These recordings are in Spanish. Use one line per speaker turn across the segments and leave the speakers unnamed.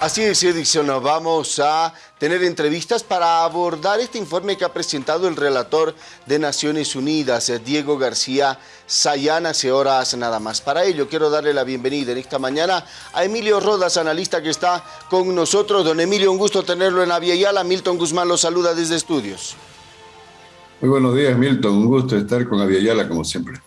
Así es, Edison, vamos a tener entrevistas para abordar este informe que ha presentado el relator de Naciones Unidas, Diego García Sayán, hace horas nada más. Para ello, quiero darle la bienvenida en esta mañana a Emilio Rodas, analista que está con nosotros. Don Emilio, un gusto tenerlo en Aviala. Milton Guzmán lo saluda desde estudios.
Muy buenos días, Milton. Un gusto estar con Aviala, como siempre.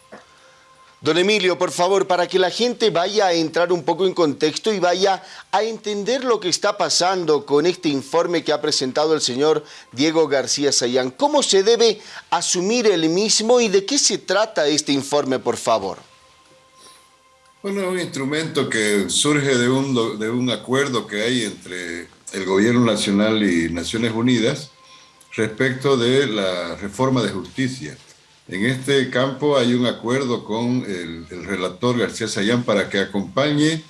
Don Emilio, por favor, para que la gente vaya a entrar un poco en contexto y vaya a entender lo que está pasando con este informe que ha presentado el señor Diego García Sayán. ¿Cómo se debe asumir el mismo y de qué se trata este informe, por favor?
Bueno, es un instrumento que surge de un, de un acuerdo que hay entre el Gobierno Nacional y Naciones Unidas respecto de la reforma de justicia. En este campo hay un acuerdo con el, relator García Sayán para que acompañe,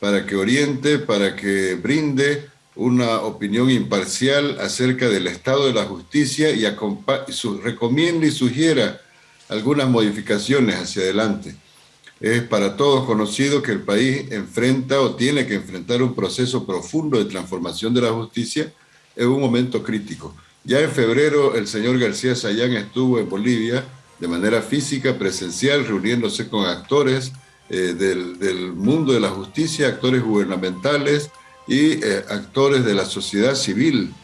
para que oriente, para que brinde una opinión imparcial acerca del estado de la justicia y su, recomiende y sugiera algunas modificaciones hacia adelante. Es para todos conocido que el país enfrenta o tiene que enfrentar un proceso profundo de transformación de la justicia en un momento crítico. Ya en febrero el señor García Sayán estuvo en Bolivia de manera física, presencial, reuniéndose con actores eh, del, mundo de la justicia, actores gubernamentales y eh, actores de la sociedad civil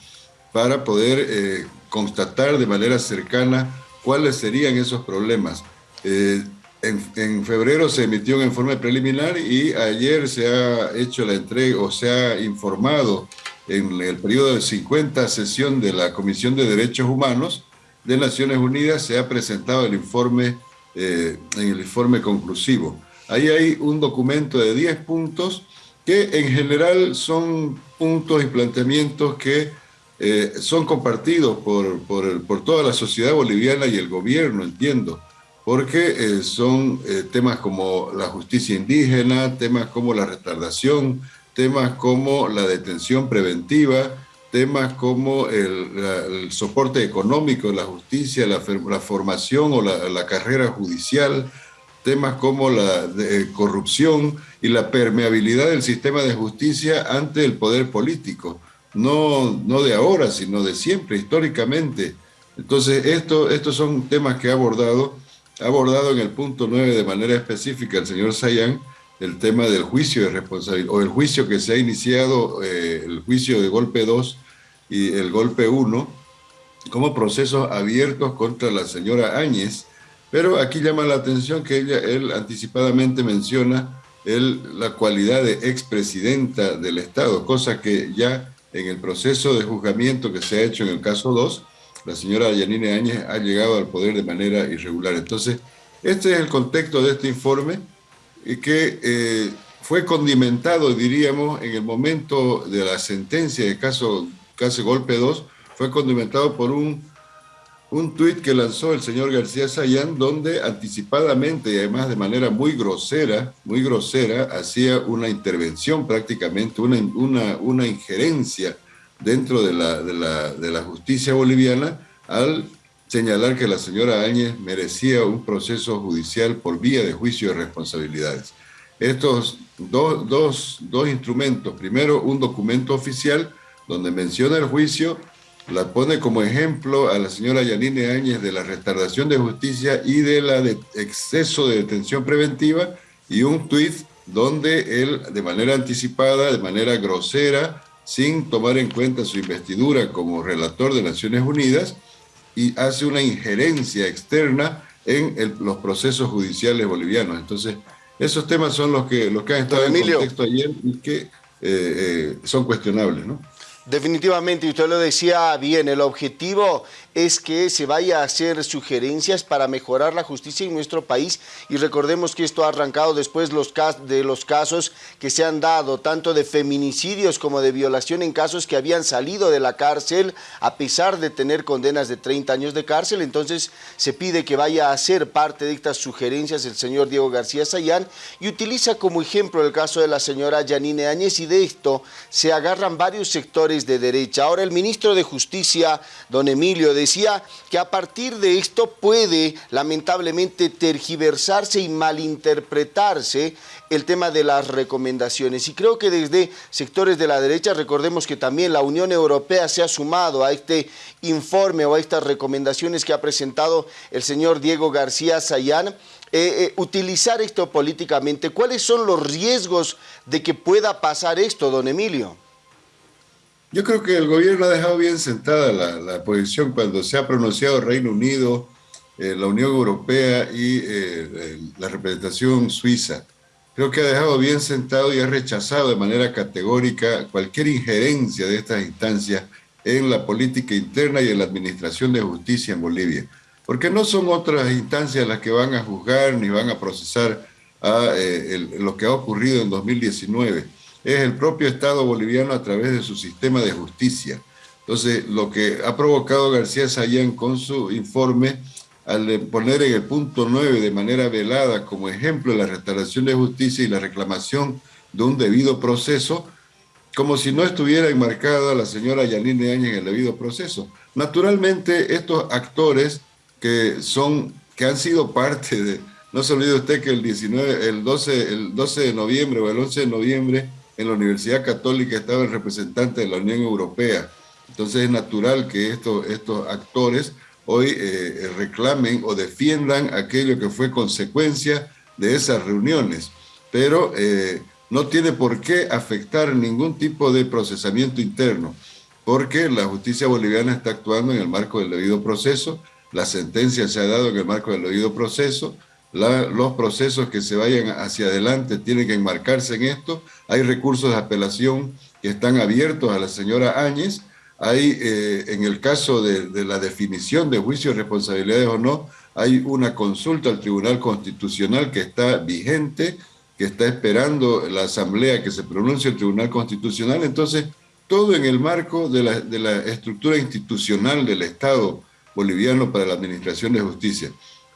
para poder eh, constatar de manera cercana cuáles serían esos problemas. En, febrero se emitió un informe preliminar y ayer se ha hecho la entrega o se ha informado en el periodo de 50 sesión de la Comisión de Derechos Humanos de Naciones Unidas se ha presentado el informe, eh, en el informe conclusivo. Ahí hay un documento de 10 puntos que en general son puntos y planteamientos que eh, son compartidos por, por, toda la sociedad boliviana y el gobierno, entiendo, porque eh, son temas como la justicia indígena, temas como la retardación, temas como la detención preventiva, temas como el, soporte económico de la justicia, la, formación o la, carrera judicial, temas como la corrupción y la permeabilidad del sistema de justicia ante el poder político, no, no de ahora, sino de siempre, históricamente. Entonces, esto, estos son temas que ha abordado, ha abordado en el punto 9 de manera específica el señor Sayán, el tema del juicio de responsabilidad, o el juicio que se ha iniciado, eh, el juicio de golpe 2 y el golpe 1, como procesos abiertos contra la señora Áñez, pero aquí llama la atención que ella, él anticipadamente menciona el, la cualidad de expresidenta del Estado, cosa que ya en el proceso de juzgamiento que se ha hecho en el caso 2, la señora Yanine Áñez ha llegado al poder de manera irregular. Entonces, este es el contexto de este informe, que eh, fue condimentado, diríamos, en el momento de la sentencia de caso, caso Golpe 2, fue condimentado por un, un tuit que lanzó el señor García Sayán, donde anticipadamente y además de manera muy grosera, muy grosera, hacía una intervención prácticamente, una, una, una injerencia dentro de la, de, la, de la justicia boliviana al señalar que la señora Áñez merecía un proceso judicial por vía de juicio de responsabilidades. Estos dos, dos, dos instrumentos, primero un documento oficial donde menciona el juicio, la pone como ejemplo a la señora Yanine Áñez de la retardación de justicia y de la de exceso de detención preventiva, y un tuit donde él, de manera anticipada, de manera grosera, sin tomar en cuenta su investidura como relator de Naciones Unidas, y hace una injerencia externa en los procesos judiciales bolivianos. Entonces, esos temas son los que, los que han estado en contexto ayer y que eh, eh, son cuestionables, ¿no?
Definitivamente, y usted lo decía bien, el objetivo es que se vaya a hacer sugerencias para mejorar la justicia en nuestro país y recordemos que esto ha arrancado después los de los casos que se han dado, tanto de feminicidios como de violación en casos que habían salido de la cárcel a pesar de tener condenas de 30 años de cárcel, entonces se pide que vaya a ser parte de estas sugerencias el señor Diego García Sayán y utiliza como ejemplo el caso de la señora Yanine Áñez y de esto se agarran varios sectores de derecha. Ahora el ministro de Justicia, don Emilio, decía que a partir de esto puede lamentablemente tergiversarse y malinterpretarse el tema de las recomendaciones. Y creo que desde sectores de la derecha, recordemos que también la Unión Europea se ha sumado a este informe o a estas recomendaciones que ha presentado el señor Diego García Sayán, eh, eh, utilizar esto políticamente. ¿Cuáles son los riesgos de que pueda pasar esto, don Emilio?
Yo creo que el gobierno ha dejado bien sentada la, posición cuando se ha pronunciado Reino Unido, eh, la Unión Europea y la representación suiza creo que ha dejado bien sentado y ha rechazado de manera categórica cualquier injerencia de estas instancias en la política interna y en la administración de justicia en Bolivia. Porque no son otras instancias las que van a juzgar ni van a procesar eh, lo que ha ocurrido en 2019. Es el propio Estado boliviano a través de su sistema de justicia. Entonces, lo que ha provocado García Sayán con su informe al poner en el punto 9 de manera velada como ejemplo la restauración de justicia y la reclamación de un debido proceso, como si no estuviera enmarcada la señora Yanine Áñez en el debido proceso. Naturalmente, estos actores que, son, que han sido parte de... No se olvide usted que el, 19, el, 12, el 12 de noviembre o el 11 de noviembre en la Universidad Católica estaba el representante de la Unión Europea. Entonces es natural que estos, estos actores hoy eh, eh, reclamen o defiendan aquello que fue consecuencia de esas reuniones, pero eh, no tiene por qué afectar ningún tipo de procesamiento interno, porque la justicia boliviana está actuando en el marco del debido proceso, la sentencia se ha dado en el marco del debido proceso, los procesos que se vayan hacia adelante tienen que enmarcarse en esto, hay recursos de apelación que están abiertos a la señora Áñez, hay, eh, en el caso de, la definición de juicios, responsabilidades o no, hay una consulta al Tribunal Constitucional que está vigente, que está esperando la Asamblea que se pronuncie el Tribunal Constitucional. Entonces, todo en el marco de la, estructura institucional del Estado boliviano para la Administración de Justicia.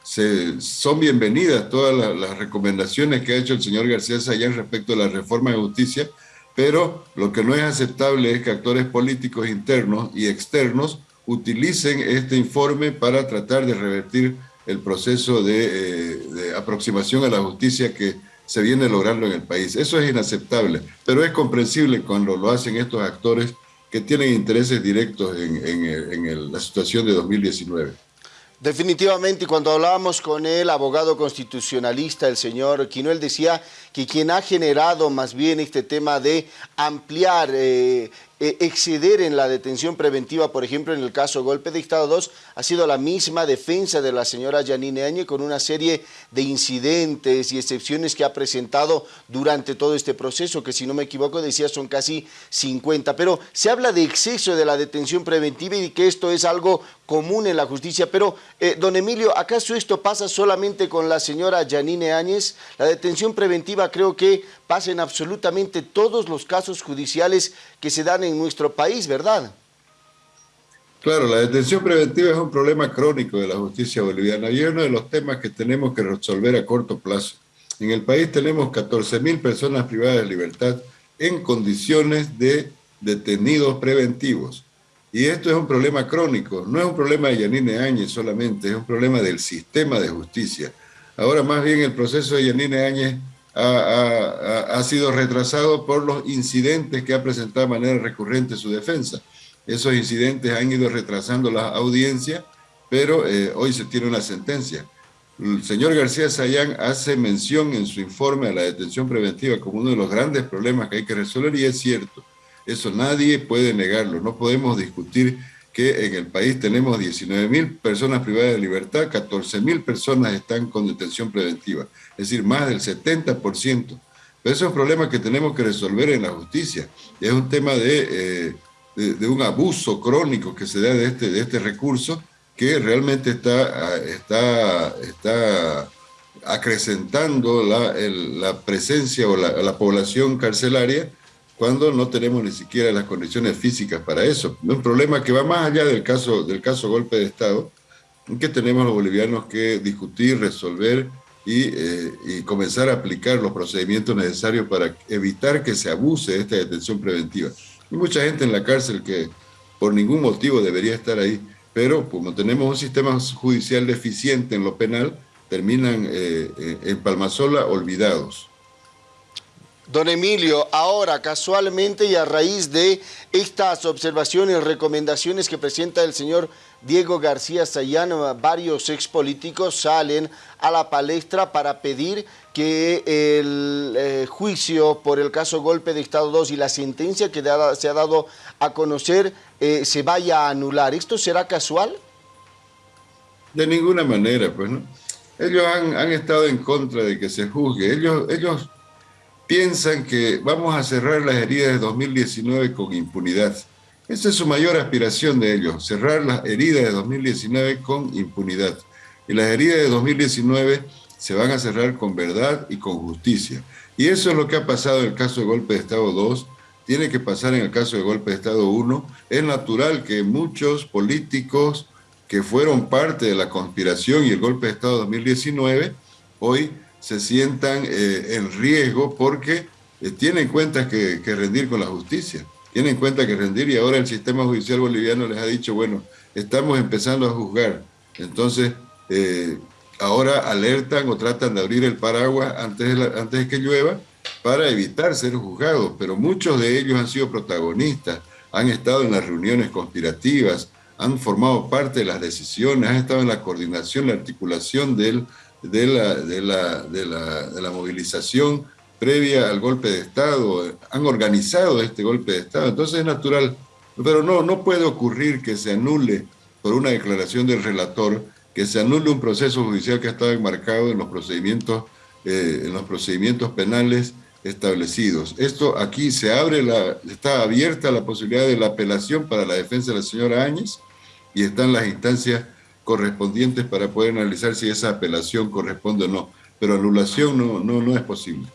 Son bienvenidas todas las, recomendaciones que ha hecho el señor García Sayán respecto a la reforma de justicia, pero lo que no es aceptable es que actores políticos internos y externos utilicen este informe para tratar de revertir el proceso de, eh, aproximación a la justicia que se viene logrando en el país. Eso es inaceptable, pero es comprensible cuando lo hacen estos actores que tienen intereses directos en la situación de 2019.
Definitivamente, cuando hablábamos con el abogado constitucionalista, el señor Quino, él decía que quien ha generado más bien este tema de ampliar eh, eh, exceder en la detención preventiva, por ejemplo, en el caso Golpe de Estado 2, ha sido la misma defensa de la señora Janine Añe con una serie de incidentes y excepciones que ha presentado durante todo este proceso, que si no me equivoco decía son casi 50. Pero se habla de exceso de la detención preventiva y que esto es algo común en la justicia. Pero, eh, don Emilio, ¿acaso esto pasa solamente con la señora Janine Áñez? La detención preventiva creo que pasa en absolutamente todos los casos judiciales que se dan en nuestro país, ¿verdad?
Claro, la detención preventiva es un problema crónico de la justicia boliviana y es uno de los temas que tenemos que resolver a corto plazo. En el país tenemos 14.000 personas privadas de libertad en condiciones de detenidos preventivos. Y esto es un problema crónico, no es un problema de Yanine Áñez solamente, es un problema del sistema de justicia. Ahora más bien el proceso de Yanine Áñez ha, sido retrasado por los incidentes que ha presentado de manera recurrente su defensa. Esos incidentes han ido retrasando la audiencia, pero eh, hoy se tiene una sentencia. El señor García Sayán hace mención en su informe a la detención preventiva como uno de los grandes problemas que hay que resolver y es cierto. Eso nadie puede negarlo. No podemos discutir que en el país tenemos 19 mil personas privadas de libertad, 14 mil personas están con detención preventiva es decir, más del 70%. Pero eso es un problema que tenemos que resolver en la justicia. Es un tema de, eh, de, un abuso crónico que se da de este, de este recurso que realmente está, está, está acrecentando la, la presencia o la, la, población carcelaria cuando no tenemos ni siquiera las condiciones físicas para eso. Es un problema que va más allá del caso, del caso golpe de Estado, que tenemos los bolivianos que discutir, resolver eh, y, comenzar a aplicar los procedimientos necesarios para evitar que se abuse de esta detención preventiva. Hay mucha gente en la cárcel que por ningún motivo debería estar ahí, pero como tenemos un sistema judicial deficiente en lo penal, terminan eh, eh, en Palmasola olvidados.
Don Emilio, ahora casualmente y a raíz de estas observaciones recomendaciones que presenta el señor Diego García Sayán, varios expolíticos salen a la palestra para pedir que el eh, juicio por el caso Golpe de Estado 2 y la sentencia que se ha dado a conocer eh, se vaya a anular. ¿Esto será casual?
De ninguna manera, pues, ¿no? Ellos han, han estado en contra de que se juzgue. Ellos, ellos piensan que vamos a cerrar las heridas de 2019 con impunidad. Esa es su mayor aspiración de ellos, cerrar las heridas de 2019 con impunidad. Y las heridas de 2019 se van a cerrar con verdad y con justicia. Y eso es lo que ha pasado en el caso de golpe de Estado 2, tiene que pasar en el caso de golpe de Estado 1. Es natural que muchos políticos que fueron parte de la conspiración y el golpe de Estado 2019, hoy se sientan eh, en riesgo porque eh, tienen cuentas que, rendir con la justicia, tienen cuenta que rendir y ahora el sistema judicial boliviano les ha dicho, bueno, estamos empezando a juzgar, entonces eh, ahora alertan o tratan de abrir el paraguas antes de, antes de que llueva para evitar ser juzgados, pero muchos de ellos han sido protagonistas, han estado en las reuniones conspirativas, han formado parte de las decisiones, han estado en la coordinación, la articulación del de la, de la, de la, movilización previa al golpe de Estado, han organizado este golpe de Estado, entonces es natural, pero no, no puede ocurrir que se anule por una declaración del relator, que se anule un proceso judicial que ha estado enmarcado en los procedimientos, eh, en los procedimientos penales establecidos. Esto aquí se abre, la, está abierta la posibilidad de la apelación para la defensa de la señora Áñez y están las instancias correspondientes para poder analizar si esa apelación corresponde o no. Pero anulación no, no, no es posible.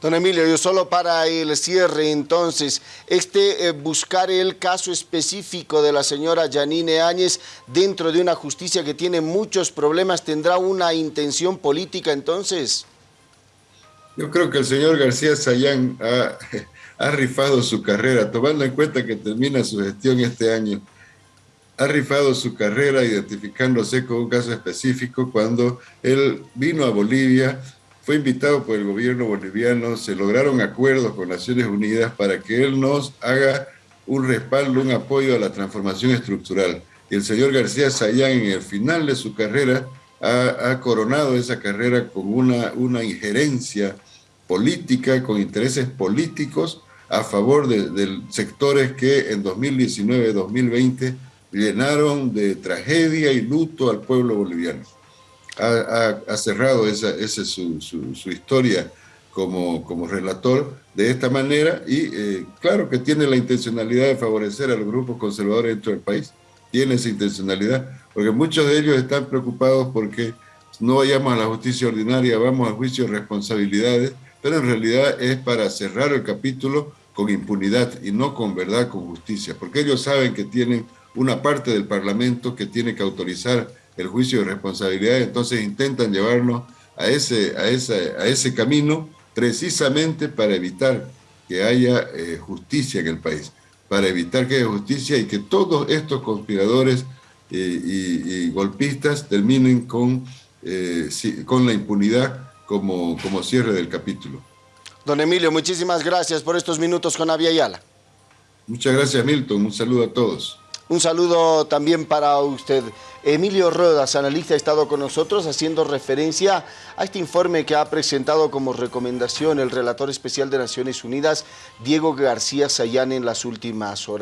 Don Emilio, yo solo para el cierre entonces, este eh, buscar el caso específico de la señora Janine Áñez dentro de una justicia que tiene muchos problemas, ¿tendrá una intención política entonces?
Yo creo que el señor García Sayán ha, ha rifado su carrera, tomando en cuenta que termina su gestión este año ha rifado su carrera identificándose con un caso específico cuando él vino a Bolivia, fue invitado por el gobierno boliviano, se lograron acuerdos con Naciones Unidas para que él nos haga un respaldo, un apoyo a la transformación estructural. Y el señor García Sayán en el final de su carrera ha, coronado esa carrera con una, una injerencia política, con intereses políticos a favor de, de sectores que en 2019-2020 llenaron de tragedia y luto al pueblo boliviano. Ha, cerrado esa, esa su, su, historia como, como relator de esta manera y eh, claro que tiene la intencionalidad de favorecer a los grupos conservadores dentro del país. Tiene esa intencionalidad, porque muchos de ellos están preocupados porque no vayamos a la justicia ordinaria, vamos al juicio de responsabilidades, pero en realidad es para cerrar el capítulo con impunidad y no con verdad, con justicia, porque ellos saben que tienen una parte del Parlamento que tiene que autorizar el juicio de responsabilidad, entonces intentan llevarnos a ese, a ese, a ese camino precisamente para evitar que haya eh, justicia en el país, para evitar que haya justicia y que todos estos conspiradores eh, y, golpistas terminen con, eh, con la impunidad como, como cierre del capítulo.
Don Emilio, muchísimas gracias por estos minutos con Avia Yala.
Muchas gracias, Milton. Un saludo a todos.
Un saludo también para usted. Emilio Rodas, analista, ha estado con nosotros haciendo referencia a este informe que ha presentado como recomendación el relator especial de Naciones Unidas, Diego García Sayán, en las últimas horas.